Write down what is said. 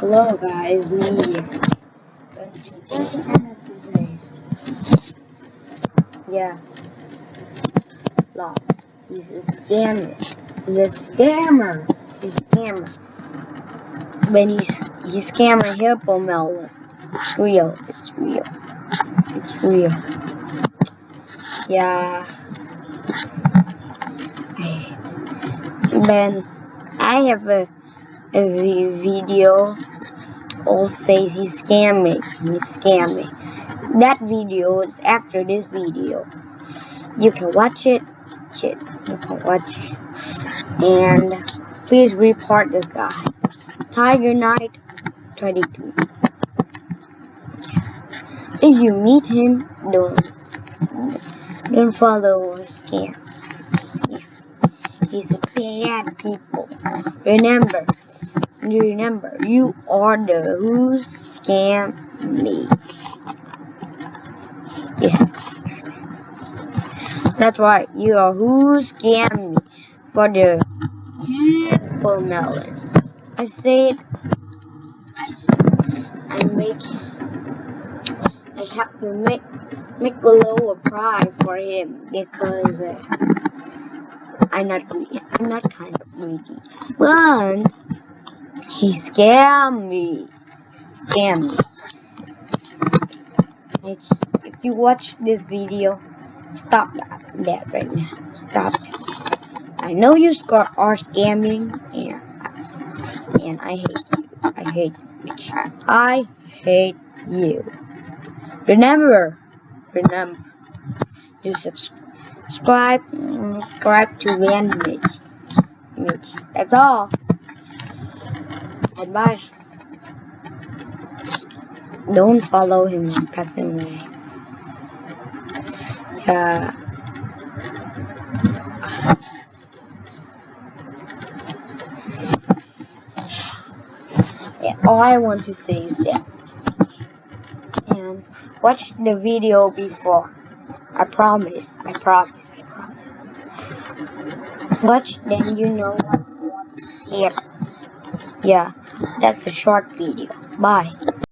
Hello guys, me here. And today I have to say, yeah, Law, he's a scammer. He's a scammer. He's a scammer. But he's he's scamming Hippo Melon. It's real. It's real. It's real. Yeah. Then I have a vi- video all says he's scamming. He's scamming. That video is after this video. You can watch it. Shit, you can watch it. And please report this guy. Tiger Knight 22. If you meet him, don't don't follow his scams. He's a bad people. Remember, remember, you are the who scam me. Yeah. That's right, you are who scam me for the Hippo melon. I said I make I have to make make a lower price for him because uh, I'm not greedy. I'm not kind of greedy. But he scammed me. Scammed me. If you watch this video, stop that, that right now. Stop it. I know you are scamming, and, and I hate you. I hate you. I hate you. Remember, remember, to subs- subscribe, mm, subscribe to Van Mitch. Mitch. That's all. And bye. Don't follow him pressing legs. Yeah. Yeah, all I want to say is that. And watch the video before. I promise. I promise. I promise. Watch, then you know what, what's here. Yeah, that's a short video. Bye.